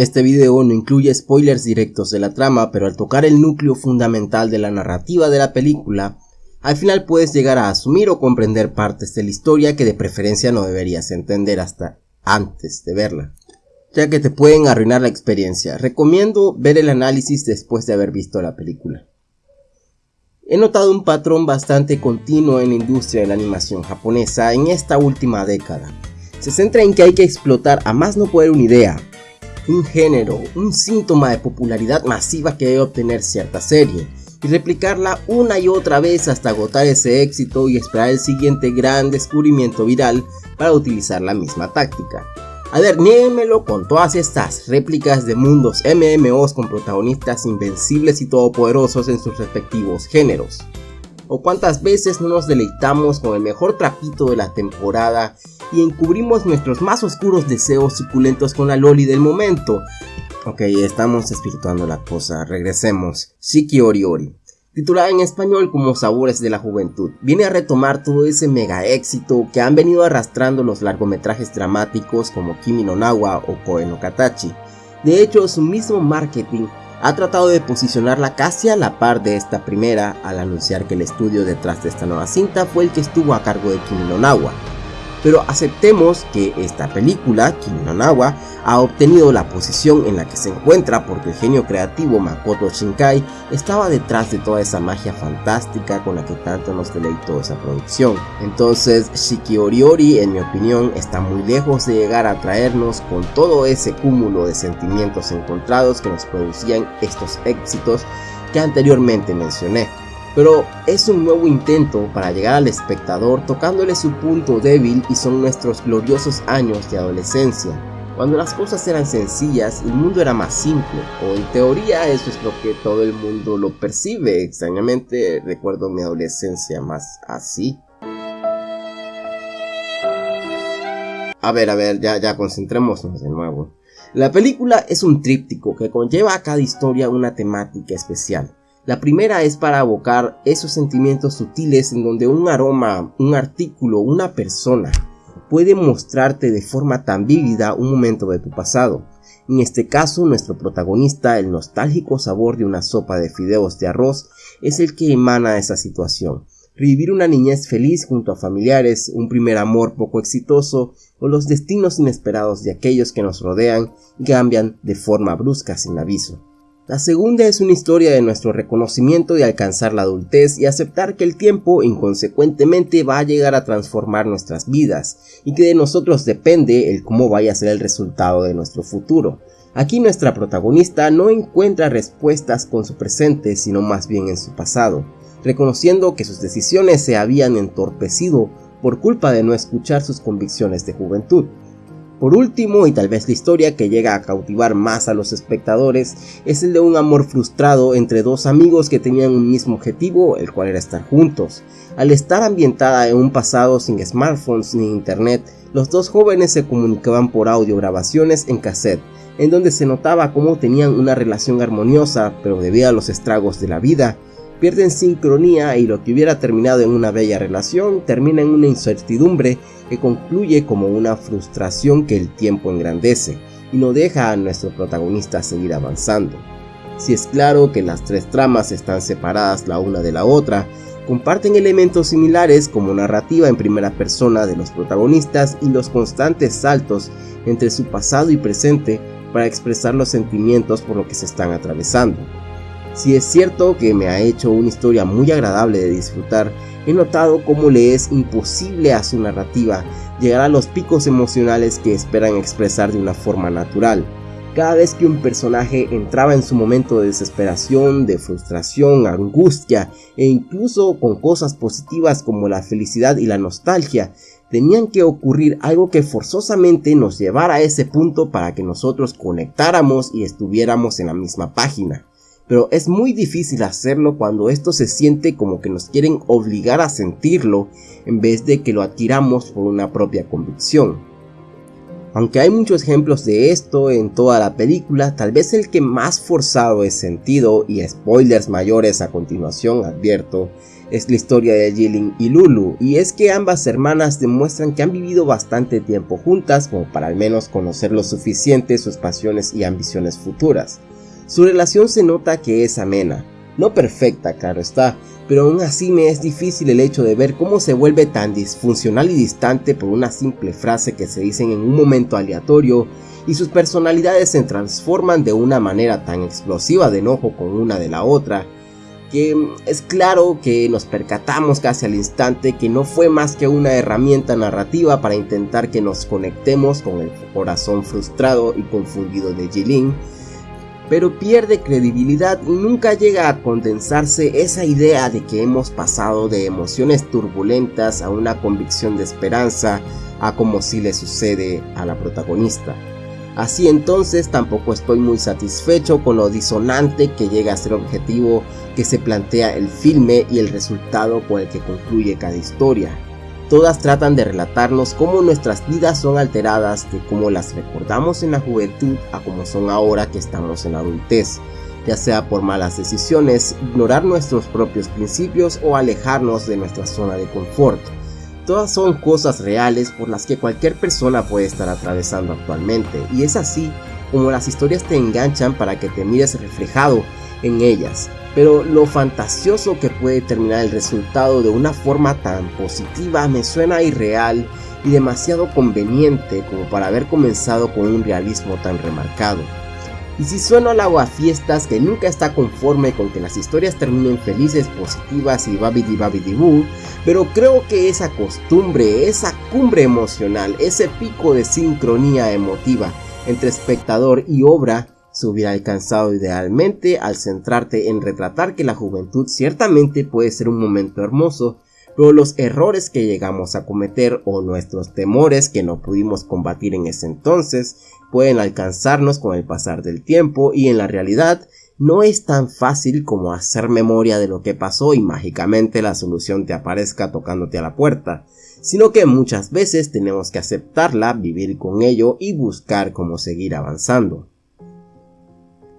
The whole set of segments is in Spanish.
Este video no incluye spoilers directos de la trama, pero al tocar el núcleo fundamental de la narrativa de la película, al final puedes llegar a asumir o comprender partes de la historia que de preferencia no deberías entender hasta antes de verla, ya que te pueden arruinar la experiencia. Recomiendo ver el análisis después de haber visto la película. He notado un patrón bastante continuo en la industria de la animación japonesa en esta última década. Se centra en que hay que explotar a más no poder una idea, un género, un síntoma de popularidad masiva que debe obtener cierta serie, y replicarla una y otra vez hasta agotar ese éxito y esperar el siguiente gran descubrimiento viral para utilizar la misma táctica. A ver, niéguenmelo con todas estas réplicas de mundos MMOs con protagonistas invencibles y todopoderosos en sus respectivos géneros. O cuántas veces no nos deleitamos con el mejor trapito de la temporada y encubrimos nuestros más oscuros deseos suculentos con la loli del momento. Ok, estamos espirituando la cosa, regresemos. Shiki Ori Ori titulada en español como Sabores de la Juventud. Viene a retomar todo ese mega éxito que han venido arrastrando los largometrajes dramáticos como Kimi no Nawa o Koe no Katachi. De hecho, su mismo marketing ha tratado de posicionarla casi a la par de esta primera al anunciar que el estudio detrás de esta nueva cinta fue el que estuvo a cargo de Kimi Nawa. Pero aceptemos que esta película, Kimi ha obtenido la posición en la que se encuentra porque el genio creativo Makoto Shinkai estaba detrás de toda esa magia fantástica con la que tanto nos deleitó esa producción. Entonces Shiki Ori en mi opinión está muy lejos de llegar a traernos con todo ese cúmulo de sentimientos encontrados que nos producían estos éxitos que anteriormente mencioné pero es un nuevo intento para llegar al espectador tocándole su punto débil y son nuestros gloriosos años de adolescencia, cuando las cosas eran sencillas y el mundo era más simple, o en teoría eso es lo que todo el mundo lo percibe, extrañamente recuerdo mi adolescencia más así. A ver, a ver, ya, ya concentrémonos de nuevo. La película es un tríptico que conlleva a cada historia una temática especial. La primera es para abocar esos sentimientos sutiles en donde un aroma, un artículo, una persona puede mostrarte de forma tan vívida un momento de tu pasado. En este caso, nuestro protagonista, el nostálgico sabor de una sopa de fideos de arroz, es el que emana esa situación. Revivir una niñez feliz junto a familiares, un primer amor poco exitoso o los destinos inesperados de aquellos que nos rodean cambian de forma brusca sin aviso. La segunda es una historia de nuestro reconocimiento de alcanzar la adultez y aceptar que el tiempo inconsecuentemente va a llegar a transformar nuestras vidas y que de nosotros depende el cómo vaya a ser el resultado de nuestro futuro. Aquí nuestra protagonista no encuentra respuestas con su presente sino más bien en su pasado, reconociendo que sus decisiones se habían entorpecido por culpa de no escuchar sus convicciones de juventud. Por último, y tal vez la historia que llega a cautivar más a los espectadores, es el de un amor frustrado entre dos amigos que tenían un mismo objetivo, el cual era estar juntos. Al estar ambientada en un pasado sin smartphones ni internet, los dos jóvenes se comunicaban por audio grabaciones en cassette, en donde se notaba cómo tenían una relación armoniosa, pero debido a los estragos de la vida, pierden sincronía y lo que hubiera terminado en una bella relación termina en una incertidumbre que concluye como una frustración que el tiempo engrandece y no deja a nuestro protagonista seguir avanzando. Si es claro que las tres tramas están separadas la una de la otra, comparten elementos similares como narrativa en primera persona de los protagonistas y los constantes saltos entre su pasado y presente para expresar los sentimientos por lo que se están atravesando. Si es cierto que me ha hecho una historia muy agradable de disfrutar, he notado cómo le es imposible a su narrativa llegar a los picos emocionales que esperan expresar de una forma natural. Cada vez que un personaje entraba en su momento de desesperación, de frustración, angustia e incluso con cosas positivas como la felicidad y la nostalgia, tenían que ocurrir algo que forzosamente nos llevara a ese punto para que nosotros conectáramos y estuviéramos en la misma página pero es muy difícil hacerlo cuando esto se siente como que nos quieren obligar a sentirlo en vez de que lo adquiramos por una propia convicción. Aunque hay muchos ejemplos de esto en toda la película, tal vez el que más forzado es sentido, y spoilers mayores a continuación advierto, es la historia de Jilin y Lulu, y es que ambas hermanas demuestran que han vivido bastante tiempo juntas como para al menos conocer lo suficiente sus pasiones y ambiciones futuras. Su relación se nota que es amena, no perfecta, claro está, pero aún así me es difícil el hecho de ver cómo se vuelve tan disfuncional y distante por una simple frase que se dicen en un momento aleatorio y sus personalidades se transforman de una manera tan explosiva de enojo con una de la otra que es claro que nos percatamos casi al instante que no fue más que una herramienta narrativa para intentar que nos conectemos con el corazón frustrado y confundido de Jilin, pero pierde credibilidad y nunca llega a condensarse esa idea de que hemos pasado de emociones turbulentas a una convicción de esperanza a como si le sucede a la protagonista. Así entonces tampoco estoy muy satisfecho con lo disonante que llega a ser objetivo que se plantea el filme y el resultado con el que concluye cada historia. Todas tratan de relatarnos cómo nuestras vidas son alteradas de cómo las recordamos en la juventud a cómo son ahora que estamos en la adultez, ya sea por malas decisiones, ignorar nuestros propios principios o alejarnos de nuestra zona de confort. Todas son cosas reales por las que cualquier persona puede estar atravesando actualmente y es así como las historias te enganchan para que te mires reflejado en ellas. Pero lo fantasioso que puede terminar el resultado de una forma tan positiva me suena irreal y demasiado conveniente como para haber comenzado con un realismo tan remarcado. Y si sueno al fiestas que nunca está conforme con que las historias terminen felices, positivas y babidi babidi boo, pero creo que esa costumbre, esa cumbre emocional, ese pico de sincronía emotiva entre espectador y obra se hubiera alcanzado idealmente al centrarte en retratar que la juventud ciertamente puede ser un momento hermoso, pero los errores que llegamos a cometer o nuestros temores que no pudimos combatir en ese entonces pueden alcanzarnos con el pasar del tiempo y en la realidad no es tan fácil como hacer memoria de lo que pasó y mágicamente la solución te aparezca tocándote a la puerta, sino que muchas veces tenemos que aceptarla, vivir con ello y buscar cómo seguir avanzando.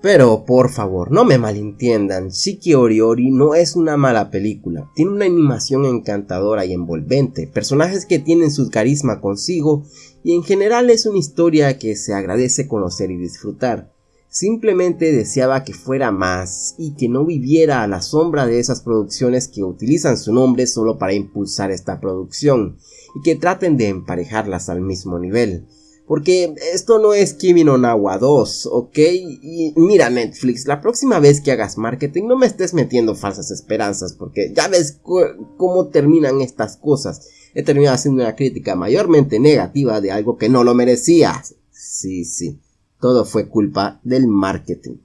Pero por favor, no me malentiendan, Shiki Oriori no es una mala película, tiene una animación encantadora y envolvente, personajes que tienen su carisma consigo y en general es una historia que se agradece conocer y disfrutar. Simplemente deseaba que fuera más y que no viviera a la sombra de esas producciones que utilizan su nombre solo para impulsar esta producción y que traten de emparejarlas al mismo nivel. Porque esto no es Kimi no Nawa 2, ¿ok? Y mira Netflix, la próxima vez que hagas marketing no me estés metiendo falsas esperanzas porque ya ves cómo terminan estas cosas. He terminado haciendo una crítica mayormente negativa de algo que no lo merecía. Sí, sí, todo fue culpa del marketing.